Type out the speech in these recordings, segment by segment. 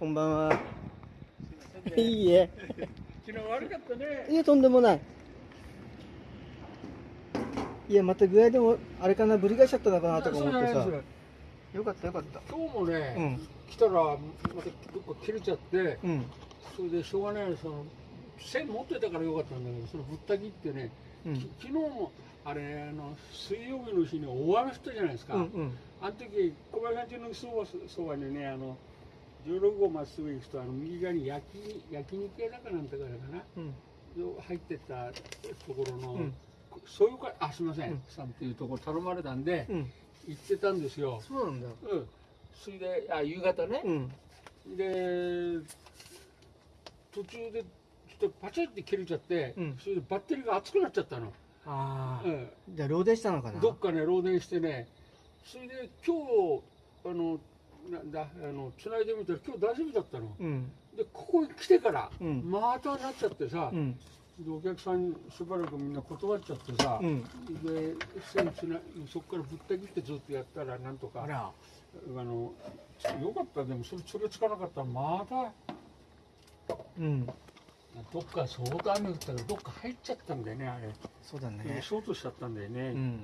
こんばんは。すいいいえ。昨日悪かったねいえ、とんでもない。いや、また具合でも、あれかな、ぶり返しちゃったのかなとか思ってさよかったよかった。今日もね、うん。来たらまたどっか切れちゃってうん。それでしょうがないその線持ってたからよかったんだけどそのぶった切ってね、うん。き昨日もあれあの水曜日の日に大雨降ったじゃないですか、うんうん。あの時小林さんちのそばそばにねあの16号まっすぐ行くとあの右側に焼き焼肉屋だかなんてからかなうん。入ってったところの、うんそういうかあすみません、うんさんっていうところ頼まれたんで、うん。行ってたんですよ。そうなんだ。うん。それであ夕方ね。うん。で途中でちょっとパチッて切れちゃって、うんそれでバッテリーが熱くなっちゃったの。ああ。うん。じゃあ、漏電したのかな？どっかね漏電してね。それで今日あのなんだあの繋いでみたら今日大丈夫だったの。うん。でここに来てから、うんまたなっちゃってさ、うん。でお客さんしばらくみんな断っちゃってさ。うん。で線つなそこからぶった切ってずっとやったらなんとかあのよかったでもそれそれつかなかったらまたうん。どっか相当雨降ったからどっか入っちゃったんだよねあれ、そうだね。ショートしちゃったんだよね、うん。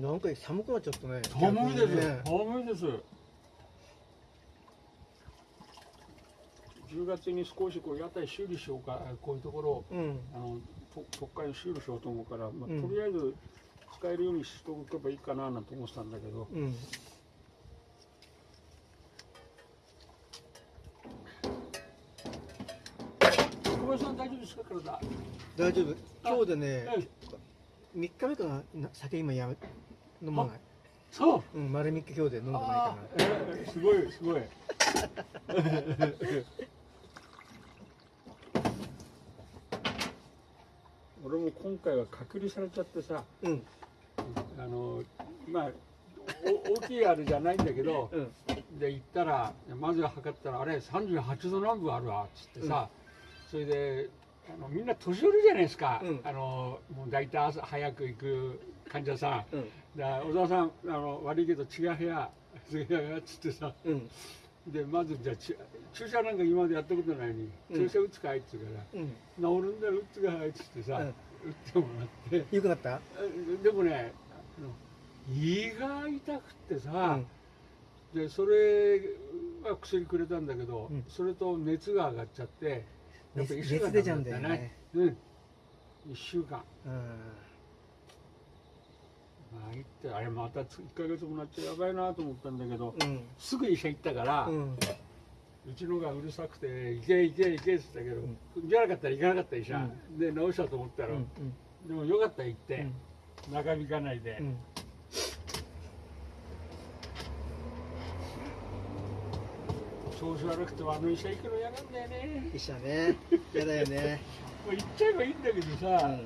なんか寒くなっちゃったね。寒いです、ね寒いです10月に少しこう屋台修理しようかこういうところをうん。あのと特会修理しようと思うから、まあうんとりあえず使えるようにしておけばいいかななんて思ってたんだけど、うん。小林さん大丈夫ですか体大丈夫。今日でね、え3日目かな、な酒今やめ、飲まない。そううん、丸3日今日で飲んでないかあーえーすごいすごい俺も今回は隔離されちゃってさな。うん。あのまあお大きいあれじゃないんだけど うん。で行ったらまずは測ったらあれ38度南部あるわっつってさ、それであのみんな年寄りじゃないですか、うん。あのもう大体朝早く行く患者さん。うん。で小沢さんあの悪いけど違う部屋違う部屋っつってさ。うん。でまずじゃあち注射なんか今までやったことないのに、うん。注射打つかいっつうからうん。治るんだよ打つかいっつってさ、うん。打ってもらって。よくなった？えでもね胃が痛くってうさ、ん。でそれは薬くれたんだけど、うん。それと熱が上がっちゃってやっぱ熱一週間熱出ちゃうんだよね。うん1週間うん。まあ行ってあれまた1ヶ月もなっちゃやばいなと思ったんだけど、うん。すぐ医者行ったから、う。うんちのがうるさくて「行け行け行け」って言ったけど、じゃなかったら行かなかった医者、で治したと思ったら、うん。でもよかった行って、うん。中身かないで、うん。調子悪くてもあの医者行くの嫌なんだよね。医者ね。やだよね。もう行っちゃえばいいんだけどさ、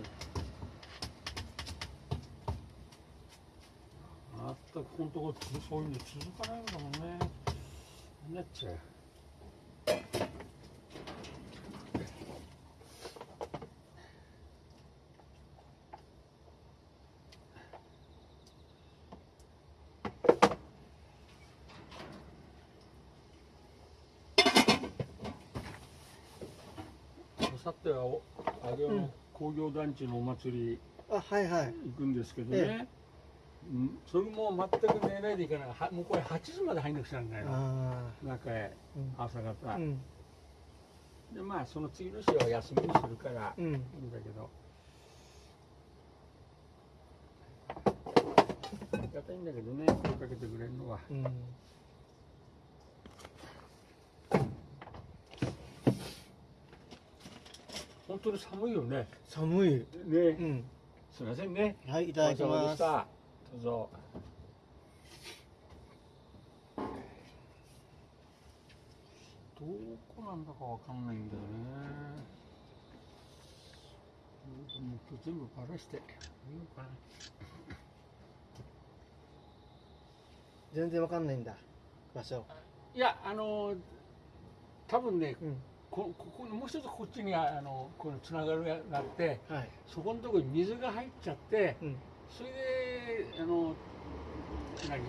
あったここのとこそういうの続かないんだもんね。なっちゃうさってはお上尾の工業団地のお祭りあ、はいはい。行くんですけどね、えうんそれも全く寝ないでいかないはもうこれ8時まで入んなくちゃならないのあ中へあ。朝方、うん。でまあその次の日は休みにするからうん。いいんだけどありがたいんだけどね声かけてくれるのはうん。本当に寒いよね寒い。ね、うん。すいませんねはい、いただきます。でしたどうぞどこなんだかわかんないんだよねもう今日全部バラしていいのかな全然わかんないんだ。場所。いやあの多分ねうん。こここもう一つこっちにあのこのつながるがあってはい。そこのところに水が入っちゃってうん。それであの何？あの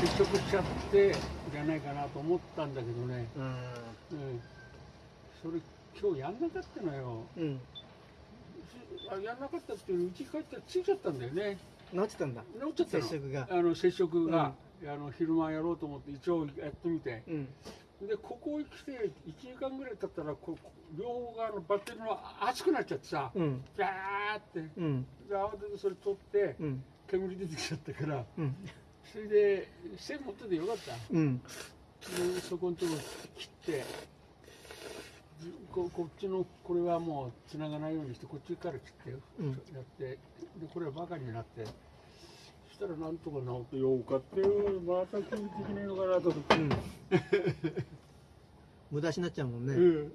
接触しちゃってじゃないかなと思ったんだけどね、うん。うん、それ今日やんなかったのよ。うん。あやんなかったっていうのうち帰ったらついちゃったんだよね。治ってたんだ。治っちゃったの。接触が。あの接触が、あの昼間やろうと思って一応やってみて。うんでここへ来て1時間ぐらい経ったらこ両方側のバッテリーの熱くなっちゃってさうん。ジャーって。うん。で慌ててそれ取ってうん。煙出てきちゃったからうん。それで線持っててよかった。うん。でそこのとこ切ってじここっちのこれはもう繋がないようにしてこっちから切ってやってでこれはバカになって。そしたらなんとか治ってよかったよまた急にできねえのかなと思って、うん。無駄しなっちゃうもんね。うん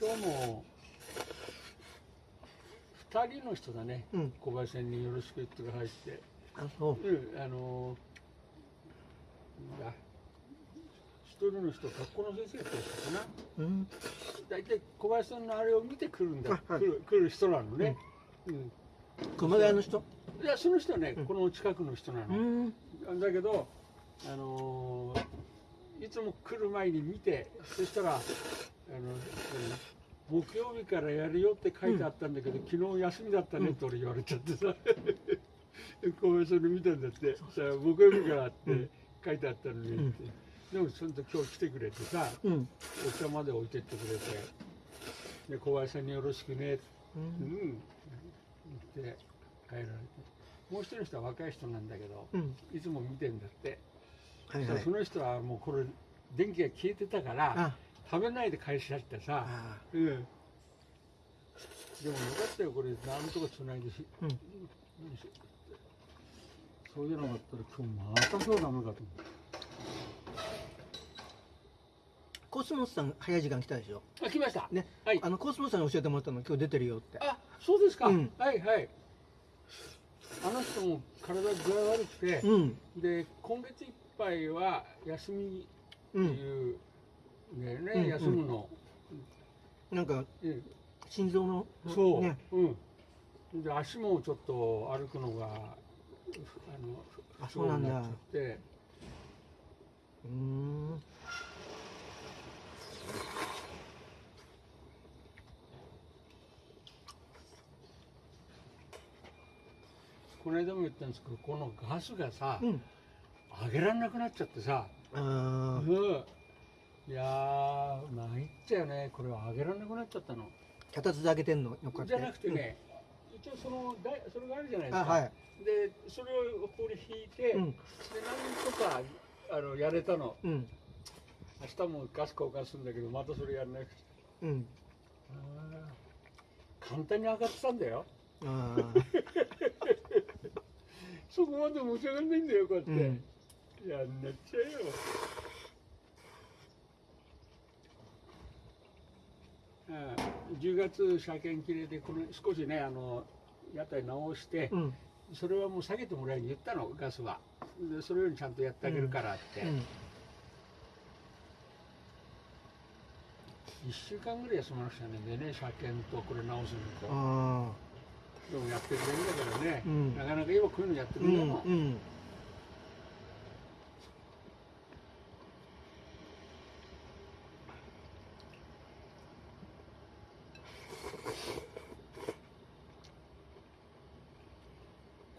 今日も2人の人だね、うん。小林さんによろしく言ってくださいって、あそう。うん、あのなんだ一人の人学校の先生って言ったかな。うん。大体小林さんのあれを見てくるんだ、あはい。来る来る人なのね、うん。熊谷の人？いやその人はね、うん。この近くの人なうの、ん。だけどあのーいつも来る前に見てそしたらあの、うん木曜日からやるよって書いてあったんだけど、昨日休みだったねって俺言われちゃってさ、小林さんに見たんだって。さ木曜日からって書いてあったのにって、でもその時今日来てくれてさうん。お茶まで置いてってくれて。で小林さんによろしくね。ってううん。ん、言って帰られて。もう一人の人は若い人なんだけどうん。いつも見てんだって、はいはい。その人はもうこれ電気が消えてたからあ。食べないで帰しちゃってさ、あうん、でもよかったよこれなんとかつないでし、うん。そういうのがあったら今日またそうダメかと思ってコスモスさん早い時間来たでしょ？あ来ました。ね。はい。あのコスモスさんに教えてもらったの今日出てるよって。あそうですか、うん。はいはい。あの人も体具合悪くて、うん。で今月いっぱいは休みってうんいう、ねね、うん。休むの、なんかうん心臓のそう、ね。うん。で足もちょっと歩くのがあのあそうなんだ。って。うーんこの間も言ったんですけどこのガスがさ、うん。上げられなくなっちゃってさ、あうん、いやー参っちゃうね。これは上げられなくなっちゃったの。ー脚立で上げてんの？よかったじゃなくてね、一応そのだいそれがあるじゃないですか、あはい。でそれをここに引いて、うん。でなんとかあのやれたの。うん。明日もガス交換するんだけどまたそれやらなくちうん。ゃ簡単に上がってたんだよ。あそこまで持ち上がんないんだよこうやって、うん。やんなっちゃうよ。うん10月車検切れでこの少しねあの屋台直して、ーうん。それはもう下げてもらいに言ったのガスは。でそれよりちゃんとやってあげるからって、うん。1週間ぐらい休まなくちゃねでね車検とこれ直すのとあでもやってくれるんだけどね、うん。なかなか今こういうのやってーうくれるの、んうん。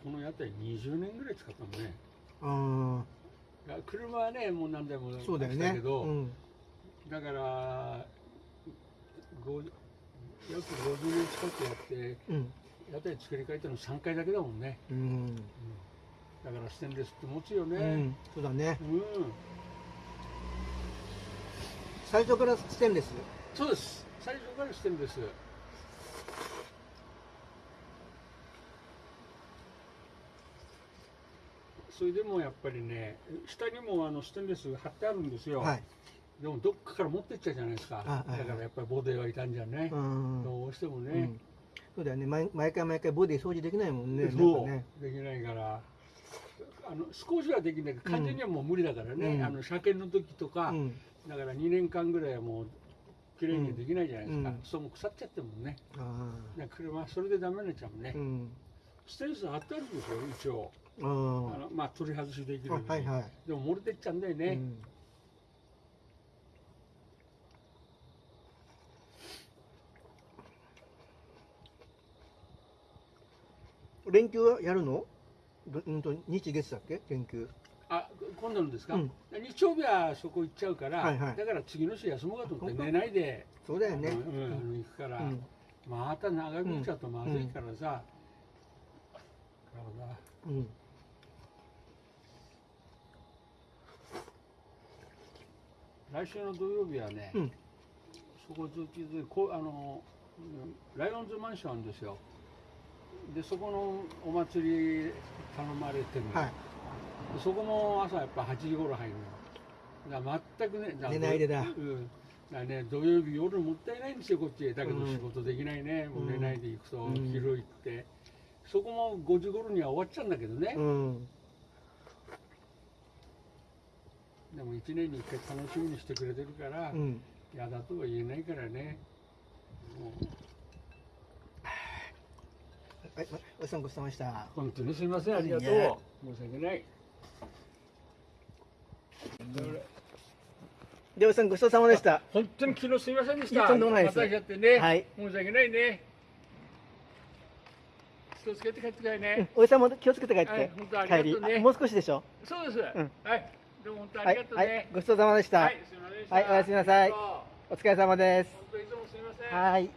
この屋台20年ぐらい使ったのね。あいや車はねもう何台もあそうだよね。けど、うん。だからご約50年近くやってうん屋台作り変えたの3回だけだもんね、うん。だからステンレスって持つようねん。そうだね。うん、最初からステンレス？そうです。最初からステンレス。それでもやっぱりね下にもあのステンレス貼ってあるんですよ、はい。でもどっかから持ってっちゃうじゃないですか。あはい。はいだからやっぱりボディはいたんじゃね。う、ん。どうしてもね。うん、そうだよね。毎毎回毎回ボディ掃除できないもんね。なんそう、かね。できないからあの少しはできないけど完全にはもう無理だからね、うん。あの車検の時とか、うん。だから2年間ぐらいはもう綺麗にできないじゃないですか、うん。そうもう腐っちゃってるもんね。あだから車はそれでダメになっちゃうもんね、あうん。ステンス貼ってあるんですよ一応。ああ。のまあ取り外しできるはいはい。でも漏れてっちゃうんだよね、連休はやるの？どうんと日月だっけ？連休。あ今度のですか、うん。日曜日はそこ行っちゃうから、はいはい。だから次の日休もうかと思って寝ないで、そうだよね。うん行くから、うん。また長引いちゃうとまずいからさ、うん。体来週の土曜日はね、うん。そこずっこうあのうんライオンズマンションですよでそこのお祭り頼まれてるの、はい。でそこも朝やっぱ8時頃入るの。だ全くね寝ないでだ。うん。だね土曜日夜もったいないんですよこっちへ。だけどうん仕事できないね、もう寝ないで行くと、うん。昼行って。そこも5時頃には終わっちゃうんだけどね、うん。でも1年に1回楽しみにしてくれてるから、うん。嫌だとは言えないからね。もうはいまおじさんごちそうさまでした。本当にすみません。ありがとう。申し訳ない。でおじさんごちそうさまでした。本当に昨日すみませんでした。とんでもないです。ね、はい。申し訳ないね。気をつけて帰ってくださいね、うんおじさんも気をつけて帰って、はい本当ありがとうね。帰り。あもう少しでしょ？そうです、ん。はい。どうも本当あはいりがとうね、はいごちそうさまでした、はいすみませんはいおやすみなさい。お疲れ様です。本当いつもすみません。はい